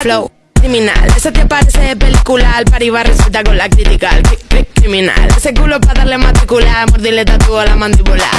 Flow criminal, ese te parece película, al par iba resulta con la critical. Criminal, ese culo para darle matricular, mordirle tatuo a la mandíbula.